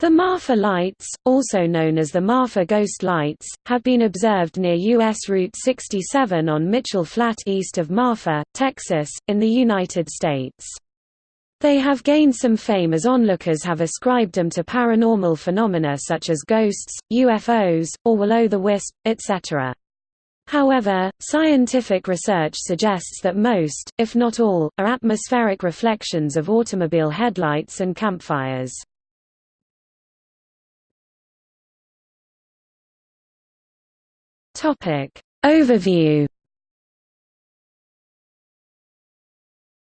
The Marfa lights, also known as the Marfa ghost lights, have been observed near U.S. Route 67 on Mitchell Flat east of Marfa, Texas, in the United States. They have gained some fame as onlookers have ascribed them to paranormal phenomena such as ghosts, UFOs, or will-o'-the-wisp, etc. However, scientific research suggests that most, if not all, are atmospheric reflections of automobile headlights and campfires. Topic Overview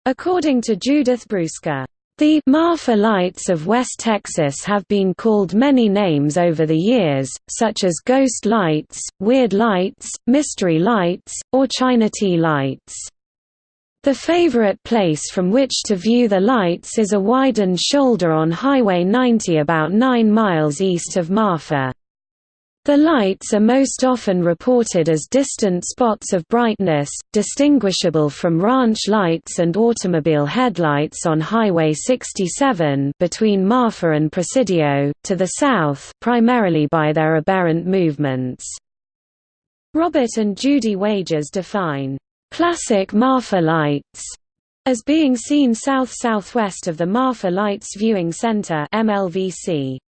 According to Judith Brueske, the Marfa lights of West Texas have been called many names over the years, such as ghost lights, weird lights, mystery lights, or Chinati lights. The favorite place from which to view the lights is a widened shoulder on Highway 90 about 9 miles east of Marfa. The lights are most often reported as distant spots of brightness, distinguishable from ranch lights and automobile headlights on Highway 67 between Marfa and Presidio, to the south primarily by their aberrant movements. Robert and Judy Wagers define, "...classic Marfa lights." as being seen south-southwest of the Marfa Lights Viewing Center MLVC.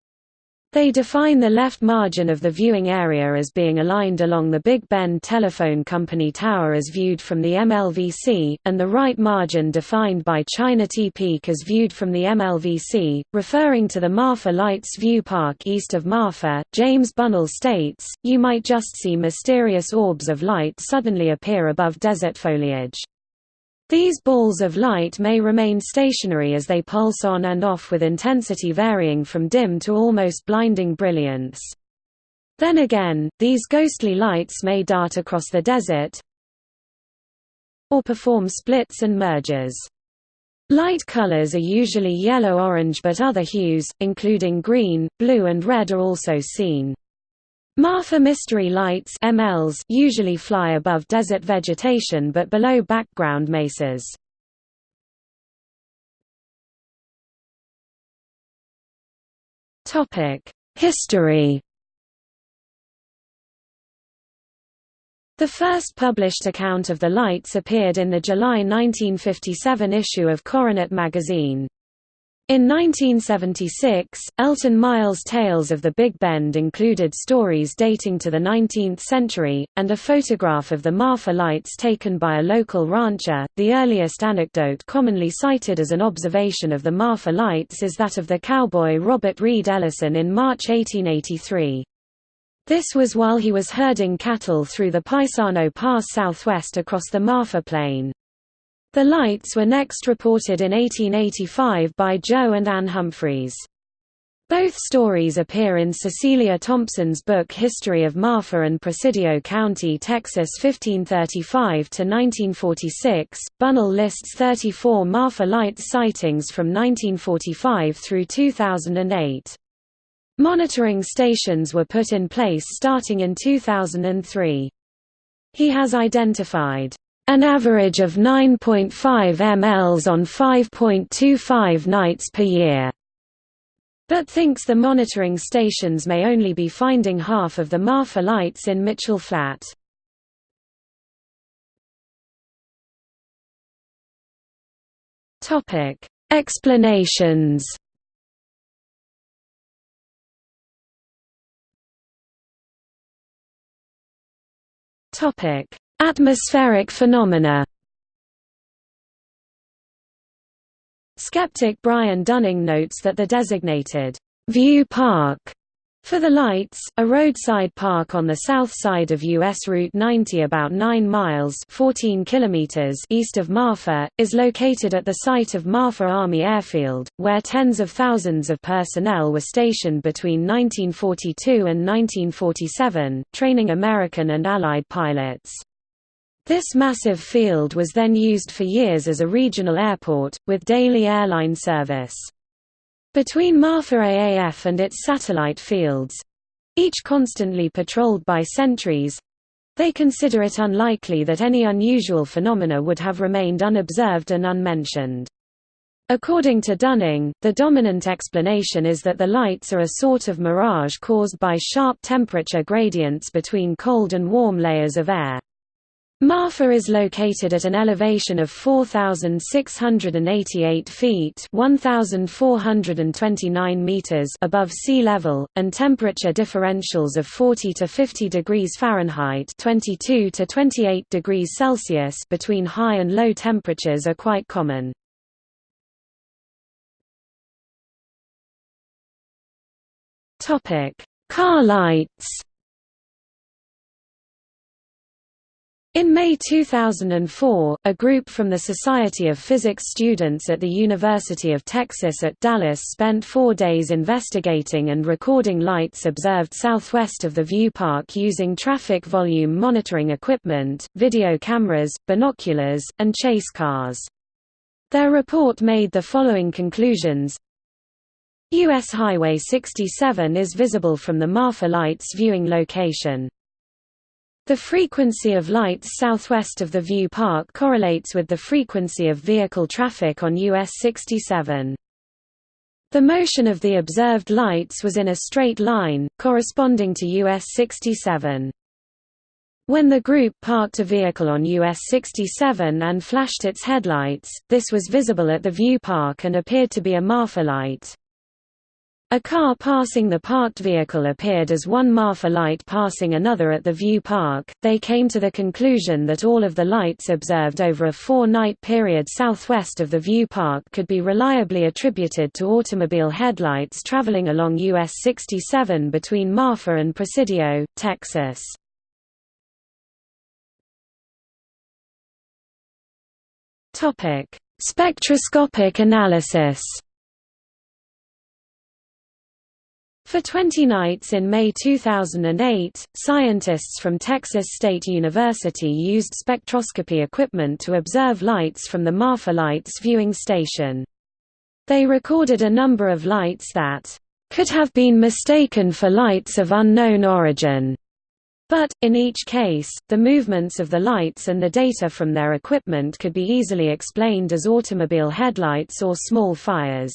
They define the left margin of the viewing area as being aligned along the Big Bend Telephone Company tower as viewed from the MLVC, and the right margin defined by Chinati Peak as viewed from the MLVC, referring to the Marfa Lights View Park east of Marfa. James Bunnell states, You might just see mysterious orbs of light suddenly appear above desert foliage. These balls of light may remain stationary as they pulse on and off with intensity varying from dim to almost blinding brilliance. Then again, these ghostly lights may dart across the desert or perform splits and mergers. Light colors are usually yellow-orange but other hues, including green, blue and red are also seen. Marfa Mystery Lights MLs usually fly above desert vegetation but below background mesas. History The first published account of the lights appeared in the July 1957 issue of Coronet magazine. In 1976, Elton Miles' Tales of the Big Bend included stories dating to the 19th century, and a photograph of the Marfa lights taken by a local rancher. The earliest anecdote commonly cited as an observation of the Marfa lights is that of the cowboy Robert Reed Ellison in March 1883. This was while he was herding cattle through the Paisano Pass southwest across the Marfa Plain. The lights were next reported in 1885 by Joe and Ann Humphreys. Both stories appear in Cecilia Thompson's book History of Marfa and Presidio County, Texas 1535–1946. Bunnell lists 34 Marfa light sightings from 1945 through 2008. Monitoring stations were put in place starting in 2003. He has identified an average of 9.5 mLs on 5.25 nights per year, but thinks the monitoring stations may only be finding half of the Marfa lights in Mitchell Flat. Explanations Topic Atmospheric phenomena Skeptic Brian Dunning notes that the designated View Park for the Lights, a roadside park on the south side of U.S. Route 90 about 9 miles 14 kilometers east of Marfa, is located at the site of Marfa Army Airfield, where tens of thousands of personnel were stationed between 1942 and 1947, training American and Allied pilots. This massive field was then used for years as a regional airport, with daily airline service. Between Marfa AAF and its satellite fields—each constantly patrolled by sentries—they consider it unlikely that any unusual phenomena would have remained unobserved and unmentioned. According to Dunning, the dominant explanation is that the lights are a sort of mirage caused by sharp temperature gradients between cold and warm layers of air. Marfa is located at an elevation of 4,688 feet 1,429 meters above sea level, and temperature differentials of 40 to 50 degrees Fahrenheit 22 to 28 degrees Celsius between high and low temperatures are quite common. Car lights In May 2004, a group from the Society of Physics students at the University of Texas at Dallas spent four days investigating and recording lights observed southwest of the View Park using traffic volume monitoring equipment, video cameras, binoculars, and chase cars. Their report made the following conclusions U.S. Highway 67 is visible from the Marfa Lights viewing location. The frequency of lights southwest of the View Park correlates with the frequency of vehicle traffic on US 67. The motion of the observed lights was in a straight line, corresponding to US 67. When the group parked a vehicle on US 67 and flashed its headlights, this was visible at the View Park and appeared to be a Marfa light. A car passing the parked vehicle appeared as one Marfa light passing another at the View Park. They came to the conclusion that all of the lights observed over a four night period southwest of the View Park could be reliably attributed to automobile headlights traveling along US 67 between Marfa and Presidio, Texas. Spectroscopic analysis For 20 nights in May 2008, scientists from Texas State University used spectroscopy equipment to observe lights from the Marfa Lights viewing station. They recorded a number of lights that could have been mistaken for lights of unknown origin. But, in each case, the movements of the lights and the data from their equipment could be easily explained as automobile headlights or small fires.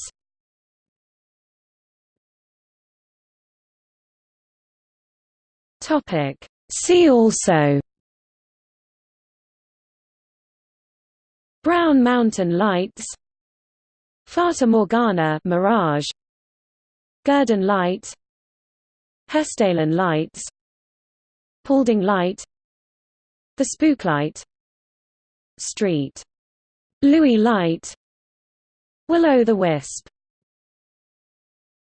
Topic. See also Brown Mountain Lights Fata Morgana Mirage Gurdon Light Hessdalen Lights Paulding Light The Spooklight Street Louis Light Will-o' the Wisp